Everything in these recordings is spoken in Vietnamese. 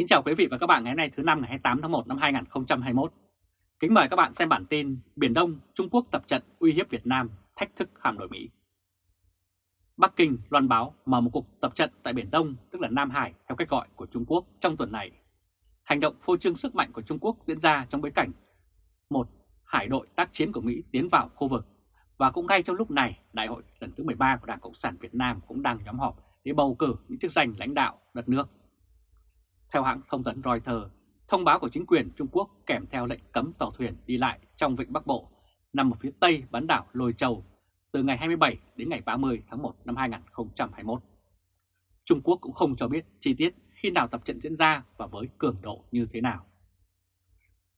Kính chào quý vị và các bạn ngày hôm nay thứ năm ngày 28 tháng 1 năm 2021. Kính mời các bạn xem bản tin Biển Đông, Trung Quốc tập trận uy hiếp Việt Nam, thách thức Hạm đội Mỹ. Bắc Kinh loan báo mở một cuộc tập trận tại Biển Đông, tức là Nam Hải theo cách gọi của Trung Quốc trong tuần này. Hành động phô trương sức mạnh của Trung Quốc diễn ra trong bối cảnh một hải đội tác chiến của Mỹ tiến vào khu vực và cũng ngay trong lúc này, Đại hội lần thứ 13 của Đảng Cộng sản Việt Nam cũng đang nhóm họp để bầu cử những chức danh lãnh đạo đất nước. Theo hãng thông tấn Reuters, thông báo của chính quyền Trung Quốc kèm theo lệnh cấm tàu thuyền đi lại trong vịnh Bắc Bộ nằm ở phía tây bán đảo Lôi Châu từ ngày 27 đến ngày 30 tháng 1 năm 2021. Trung Quốc cũng không cho biết chi tiết khi nào tập trận diễn ra và với cường độ như thế nào.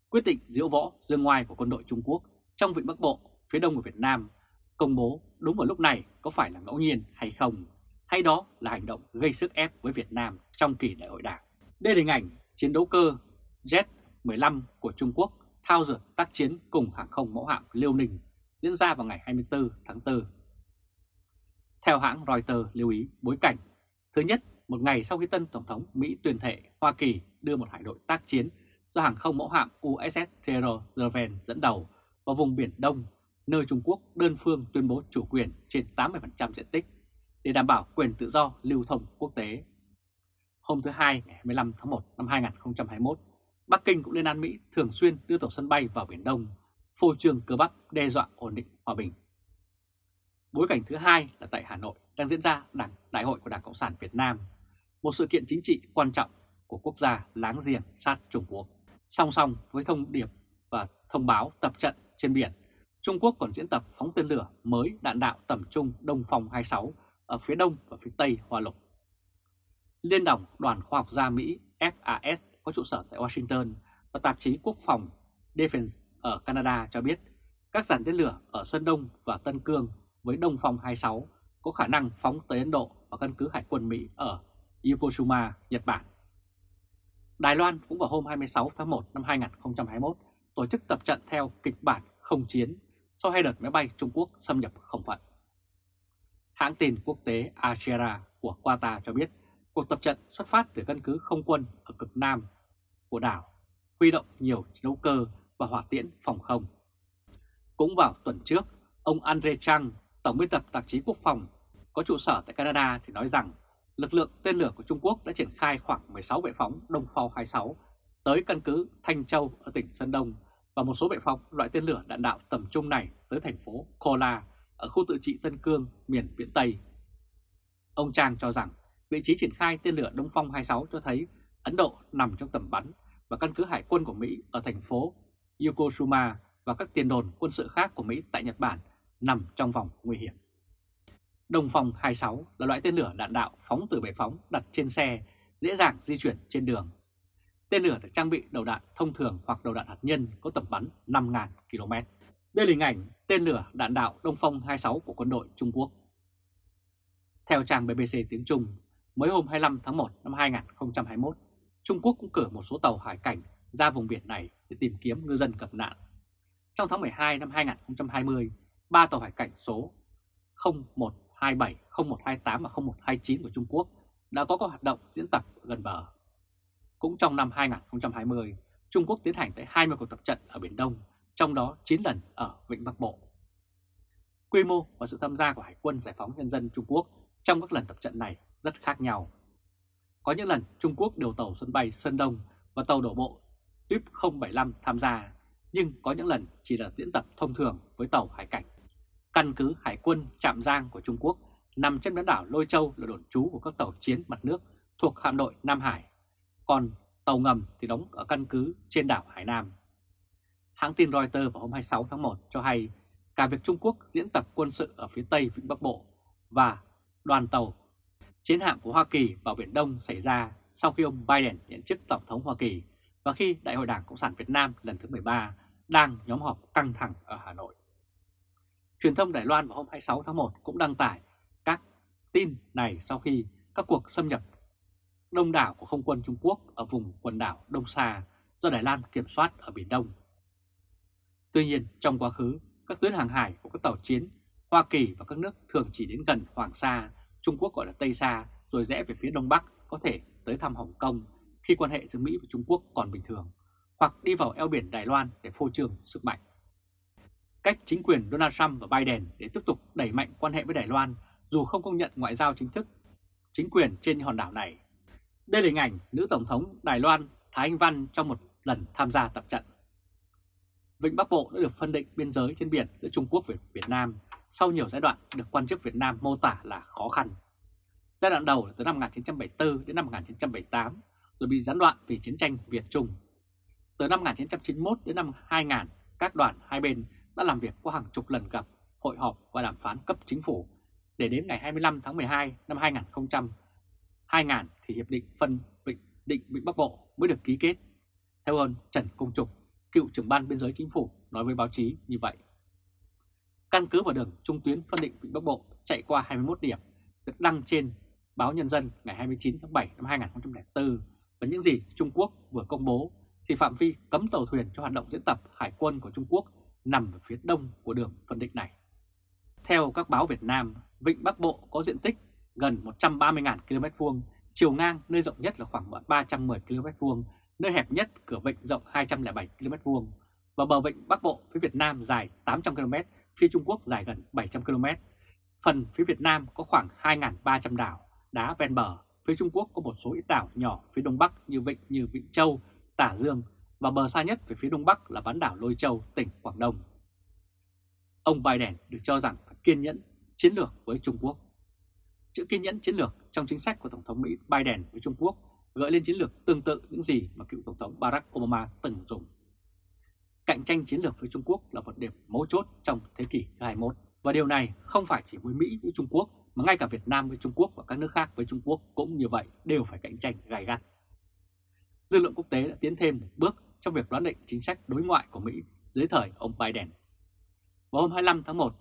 Quyết định diễu võ dương ngoài của quân đội Trung Quốc trong vịnh Bắc Bộ phía đông của Việt Nam công bố đúng vào lúc này có phải là ngẫu nhiên hay không, hay đó là hành động gây sức ép với Việt Nam trong kỳ đại hội đảng. Đây là hình ảnh chiến đấu cơ Z-15 của Trung Quốc thao dượt tác chiến cùng hàng không mẫu hạm Liêu Ninh diễn ra vào ngày 24 tháng 4. Theo hãng Reuters lưu ý bối cảnh, thứ nhất, một ngày sau khi tân Tổng thống Mỹ tuyên thệ Hoa Kỳ đưa một hải đội tác chiến do hàng không mẫu hạm USS Theodore Roosevelt dẫn đầu vào vùng Biển Đông, nơi Trung Quốc đơn phương tuyên bố chủ quyền trên 80% diện tích để đảm bảo quyền tự do lưu thông quốc tế. Hôm thứ Hai ngày 25 tháng 1 năm 2021, Bắc Kinh cũng lên án Mỹ thường xuyên đưa tàu sân bay vào Biển Đông, phô trương cơ bắp đe dọa ổn định hòa bình. Bối cảnh thứ hai là tại Hà Nội đang diễn ra đảng Đại hội của Đảng Cộng sản Việt Nam, một sự kiện chính trị quan trọng của quốc gia láng giềng sát Trung Quốc. Song song với thông điệp và thông báo tập trận trên biển, Trung Quốc còn diễn tập phóng tên lửa mới đạn đạo tầm trung Đông Phong 26 ở phía đông và phía tây Hoa Lục. Liên đồng Đoàn Khoa học gia Mỹ FAS có trụ sở tại Washington và tạp chí Quốc phòng Defense ở Canada cho biết các dàn tên lửa ở Sơn Đông và Tân Cương với Đông Phong 26 có khả năng phóng tới Ấn Độ và căn cứ Hải quân Mỹ ở Yokosuka, Nhật Bản. Đài Loan cũng vào hôm 26 tháng 1 năm 2021 tổ chức tập trận theo kịch bản không chiến sau hai đợt máy bay Trung Quốc xâm nhập không phận. Hãng tin quốc tế Ashera của Qatar cho biết cuộc tập trận xuất phát từ căn cứ không quân ở cực nam của đảo, huy động nhiều chiến đấu cơ và hỏa tiễn phòng không. Cũng vào tuần trước, ông Andre Chang, Tổng biên tập tạp chí Quốc phòng, có trụ sở tại Canada thì nói rằng lực lượng tên lửa của Trung Quốc đã triển khai khoảng 16 vệ phóng Đông Phao 26 tới căn cứ Thanh Châu ở tỉnh Sơn Đông và một số vệ phóng loại tên lửa đạn đạo tầm trung này tới thành phố Kola ở khu tự trị Tân Cương, miền Viễn Tây. Ông Trang cho rằng vị trí triển khai tên lửa Đông Phong 26 cho thấy Ấn Độ nằm trong tầm bắn và căn cứ hải quân của Mỹ ở thành phố Yokosuka và các tiền đồn quân sự khác của Mỹ tại Nhật Bản nằm trong vòng nguy hiểm. Đông Phong 26 là loại tên lửa đạn đạo phóng từ bệ phóng đặt trên xe, dễ dàng di chuyển trên đường. Tên lửa được trang bị đầu đạn thông thường hoặc đầu đạn hạt nhân có tầm bắn 5.000 km. Đây là hình ảnh tên lửa đạn đạo Đông Phong 26 của quân đội Trung Quốc. Theo trang BBC tiếng Trung, mới hôm 25 tháng 1 năm 2021, Trung Quốc cũng cử một số tàu hải cảnh ra vùng biển này để tìm kiếm ngư dân gặp nạn. Trong tháng 12 năm 2020, ba tàu hải cảnh số 0127, 0128 và 0129 của Trung Quốc đã có các hoạt động diễn tập gần bờ. Cũng trong năm 2020, Trung Quốc tiến hành tới 20 cuộc tập trận ở Biển Đông, trong đó 9 lần ở Vịnh Bắc Bộ. Quy mô và sự tham gia của Hải quân Giải phóng Nhân dân Trung Quốc trong các lần tập trận này rất khác nhau. Có những lần Trung Quốc điều tàu sân bay Sơn Đông và tàu đổ bộ tuyếp 075 tham gia, nhưng có những lần chỉ là diễn tập thông thường với tàu hải cảnh. Căn cứ Hải quân Trạm Giang của Trung Quốc nằm trên bán đảo Lôi Châu là đồn trú của các tàu chiến mặt nước thuộc hạm đội Nam Hải, còn tàu ngầm thì đóng ở căn cứ trên đảo Hải Nam. Hãng tin Reuters vào hôm 26 tháng 1 cho hay cả việc Trung Quốc diễn tập quân sự ở phía Tây Vịnh Bắc Bộ và đoàn tàu chiến hạm của Hoa Kỳ vào Biển Đông xảy ra sau khi ông Biden nhận chức Tổng thống Hoa Kỳ và khi Đại hội Đảng Cộng sản Việt Nam lần thứ 13 đang nhóm họp căng thẳng ở Hà Nội. Truyền thông Đài Loan vào hôm 26 tháng 1 cũng đăng tải các tin này sau khi các cuộc xâm nhập đông đảo của không quân Trung Quốc ở vùng quần đảo Đông Sa do Đài Loan kiểm soát ở Biển Đông. Tuy nhiên, trong quá khứ, các tuyến hàng hải của các tàu chiến Hoa Kỳ và các nước thường chỉ đến gần Hoàng Sa, Trung Quốc gọi là Tây Sa, rồi rẽ về phía Đông Bắc có thể tới thăm Hồng Kông, khi quan hệ giữa Mỹ và Trung Quốc còn bình thường, hoặc đi vào eo biển Đài Loan để phô trương sức mạnh. Cách chính quyền Donald Trump và Biden để tiếp tục đẩy mạnh quan hệ với Đài Loan dù không công nhận ngoại giao chính thức chính quyền trên hòn đảo này. Đây là hình ảnh nữ Tổng thống Đài Loan Thái Anh Văn trong một lần tham gia tập trận. Vịnh Bắc Bộ đã được phân định biên giới trên biển giữa Trung Quốc và Việt Nam sau nhiều giai đoạn được quan chức Việt Nam mô tả là khó khăn. Giai đoạn đầu là từ năm 1974 đến năm 1978, rồi bị gián đoạn vì chiến tranh Việt-Trung. Từ năm 1991 đến năm 2000, các đoàn hai bên đã làm việc qua hàng chục lần gặp, hội họp và đàm phán cấp chính phủ, để đến ngày 25 tháng 12 năm 2000, 2000 thì Hiệp định phân vịnh định Vịnh Bắc Bộ mới được ký kết. Theo ông Trần Công Trục, cựu trưởng ban biên giới chính phủ nói với báo chí như vậy. Căn cứ vào đường trung tuyến phân định Vịnh Bắc Bộ chạy qua 21 điểm được đăng trên báo Nhân dân ngày 29 tháng 7 năm 2004 và những gì Trung Quốc vừa công bố thì phạm vi cấm tàu thuyền cho hoạt động diễn tập hải quân của Trung Quốc nằm ở phía đông của đường phân định này. Theo các báo Việt Nam, Vịnh Bắc Bộ có diện tích gần 130.000 km vuông, chiều ngang nơi rộng nhất là khoảng 310 km vuông, nơi hẹp nhất cửa vịnh rộng 207 km vuông và bờ vịnh Bắc Bộ phía Việt Nam dài 800 km, phía Trung Quốc dài gần 700 km. Phần phía Việt Nam có khoảng 2.300 đảo, đá ven bờ, phía Trung Quốc có một số ít đảo nhỏ phía Đông Bắc như vịnh như Vịnh Châu, Tả Dương và bờ xa nhất về phía Đông Bắc là bán đảo Lôi Châu, tỉnh Quảng Đông. Ông Biden được cho rằng phải kiên nhẫn chiến lược với Trung Quốc. Chữ kiên nhẫn chiến lược trong chính sách của Tổng thống Mỹ Biden với Trung Quốc gợi lên chiến lược tương tự những gì mà cựu Tổng thống Barack Obama từng dùng. Cạnh tranh chiến lược với Trung Quốc là một điểm mấu chốt trong thế kỷ thứ 21. Và điều này không phải chỉ với Mỹ với Trung Quốc mà ngay cả Việt Nam với Trung Quốc và các nước khác với Trung Quốc cũng như vậy đều phải cạnh tranh gay gắt. Dư luận quốc tế đã tiến thêm một bước trong việc đoán định chính sách đối ngoại của Mỹ dưới thời ông Biden. Vào hôm 25 tháng 1,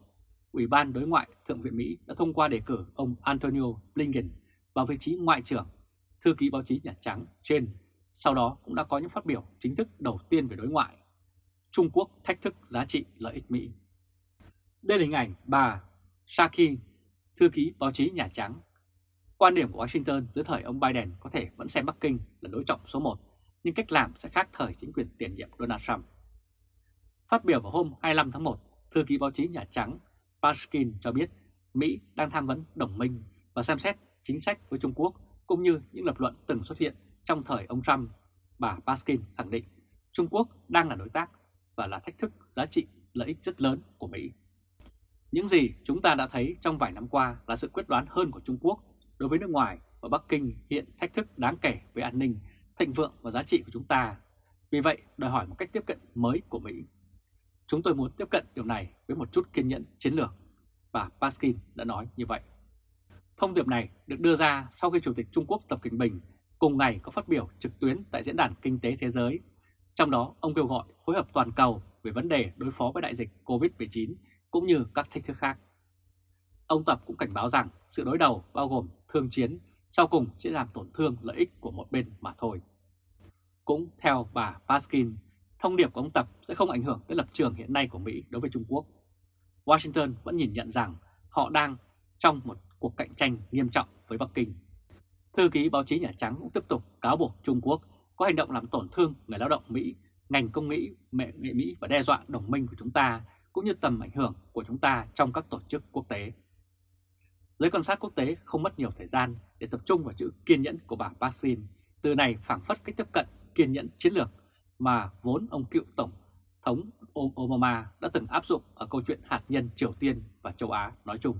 Ủy ban Đối ngoại Thượng viện Mỹ đã thông qua đề cử ông Antonio Blinken vào vị trí Ngoại trưởng, thư ký báo chí Nhà Trắng trên, sau đó cũng đã có những phát biểu chính thức đầu tiên về đối ngoại. Trung Quốc thách thức giá trị lợi ích Mỹ. Đây là hình ảnh bà Saki, thư ký báo chí Nhà Trắng. Quan điểm của Washington dưới thời ông Biden có thể vẫn xem Bắc Kinh là đối trọng số 1, nhưng cách làm sẽ khác thời chính quyền tiền nhiệm Donald Trump. Phát biểu vào hôm 25 tháng 1, thư ký báo chí Nhà Trắng Paskin cho biết Mỹ đang tham vấn đồng minh và xem xét chính sách với Trung Quốc cũng như những lập luận từng xuất hiện trong thời ông Trump. Bà Paskin khẳng định Trung Quốc đang là đối tác và là thách thức giá trị lợi ích rất lớn của Mỹ. Những gì chúng ta đã thấy trong vài năm qua là sự quyết đoán hơn của Trung Quốc đối với nước ngoài và Bắc Kinh hiện thách thức đáng kể với an ninh, thịnh vượng và giá trị của chúng ta. Vì vậy, đòi hỏi một cách tiếp cận mới của Mỹ. Chúng tôi muốn tiếp cận điều này với một chút kiên nhẫn chiến lược, và Paskin đã nói như vậy. Thông điệp này được đưa ra sau khi Chủ tịch Trung Quốc Tập Cận Bình cùng ngày có phát biểu trực tuyến tại Diễn đàn Kinh tế Thế giới. Trong đó, ông kêu gọi phối hợp toàn cầu về vấn đề đối phó với đại dịch COVID-19 cũng như các thách thức khác. Ông Tập cũng cảnh báo rằng sự đối đầu bao gồm thương chiến sau cùng sẽ làm tổn thương lợi ích của một bên mà thôi. Cũng theo bà Paskin, thông điệp của ông Tập sẽ không ảnh hưởng tới lập trường hiện nay của Mỹ đối với Trung Quốc. Washington vẫn nhìn nhận rằng họ đang trong một cuộc cạnh tranh nghiêm trọng với Bắc Kinh. Thư ký báo chí Nhà Trắng cũng tiếp tục cáo buộc Trung Quốc có hành động làm tổn thương người lao động Mỹ, ngành công mỹ, nghệ Mỹ và đe dọa đồng minh của chúng ta cũng như tầm ảnh hưởng của chúng ta trong các tổ chức quốc tế. Giới quan sát quốc tế không mất nhiều thời gian để tập trung vào chữ kiên nhẫn của bà Baxin. Từ này phản phất cách tiếp cận kiên nhẫn chiến lược mà vốn ông cựu Tổng thống Obama đã từng áp dụng ở câu chuyện hạt nhân Triều Tiên và châu Á nói chung.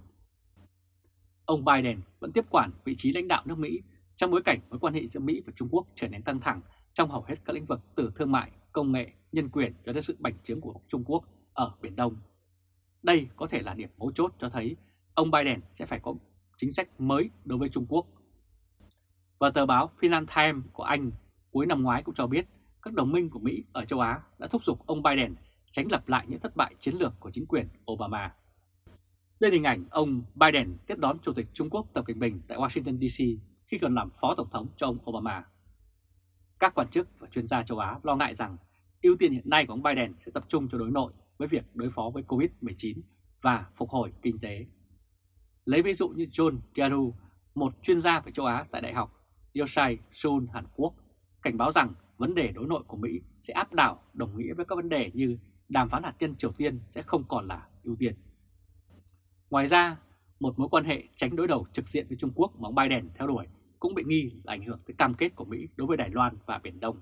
Ông Biden vẫn tiếp quản vị trí lãnh đạo nước Mỹ trong bối cảnh mối quan hệ giữa Mỹ và Trung Quốc trở nên căng thẳng trong hầu hết các lĩnh vực từ thương mại, công nghệ, nhân quyền cho đến sự bành trướng của Trung Quốc ở Biển Đông. Đây có thể là điểm mấu chốt cho thấy ông Biden sẽ phải có chính sách mới đối với Trung Quốc. Và tờ báo Financial Times của Anh cuối năm ngoái cũng cho biết các đồng minh của Mỹ ở châu Á đã thúc giục ông Biden tránh lặp lại những thất bại chiến lược của chính quyền Obama. Đây là hình ảnh ông Biden tiếp đón Chủ tịch Trung Quốc Tập Cận Bình tại Washington DC khi còn làm Phó Tổng thống cho ông Obama. Các quan chức và chuyên gia châu Á lo ngại rằng ưu tiên hiện nay của ông Biden sẽ tập trung cho đối nội với việc đối phó với COVID-19 và phục hồi kinh tế. Lấy ví dụ như John Kiaru, một chuyên gia về châu Á tại Đại học Yoshai Seoul Hàn Quốc, cảnh báo rằng vấn đề đối nội của Mỹ sẽ áp đảo đồng nghĩa với các vấn đề như đàm phán hạt nhân Triều Tiên sẽ không còn là ưu tiên. Ngoài ra, một mối quan hệ tránh đối đầu trực diện với Trung Quốc mà ông Biden theo đuổi cũng bị nghi là ảnh hưởng tới cam kết của Mỹ đối với Đài Loan và Biển Đông.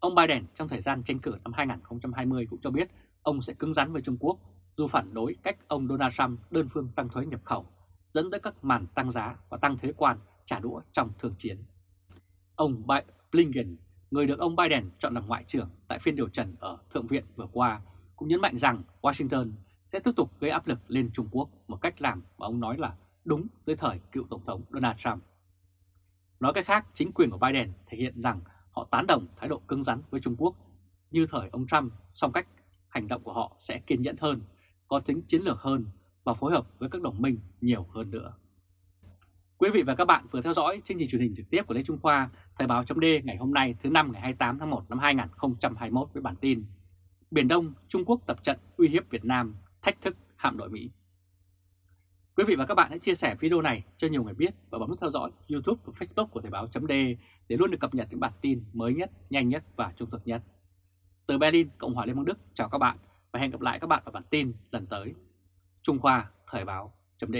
Ông Biden trong thời gian tranh cử năm 2020 cũng cho biết ông sẽ cứng rắn với Trung Quốc dù phản đối cách ông Donald Trump đơn phương tăng thuế nhập khẩu, dẫn tới các màn tăng giá và tăng thuế quan trả đũa trong thương chiến. Ông Blinken, người được ông Biden chọn làm ngoại trưởng tại phiên điều trần ở Thượng viện vừa qua, cũng nhấn mạnh rằng Washington sẽ tiếp tục gây áp lực lên Trung Quốc một cách làm mà ông nói là đúng dưới thời cựu Tổng thống Donald Trump. Nói cách khác, chính quyền của Biden thể hiện rằng họ tán đồng thái độ cứng rắn với Trung Quốc như thời ông Trump, song cách hành động của họ sẽ kiên nhẫn hơn, có tính chiến lược hơn và phối hợp với các đồng minh nhiều hơn nữa. Quý vị và các bạn vừa theo dõi chương trình truyền hình trực tiếp của Lê Trung Khoa, Thời báo chấm ngày hôm nay thứ năm ngày 28 tháng 1 năm 2021 với bản tin Biển Đông, Trung Quốc tập trận uy hiếp Việt Nam, thách thức hạm đội Mỹ. Quý vị và các bạn hãy chia sẻ video này cho nhiều người biết và bấm nút theo dõi YouTube và Facebook của Thời báo.de để luôn được cập nhật những bản tin mới nhất, nhanh nhất và trung thực nhất. Từ Berlin, Cộng hòa Liên bang Đức, chào các bạn và hẹn gặp lại các bạn ở bản tin lần tới. Trung Khoa Thời báo chấm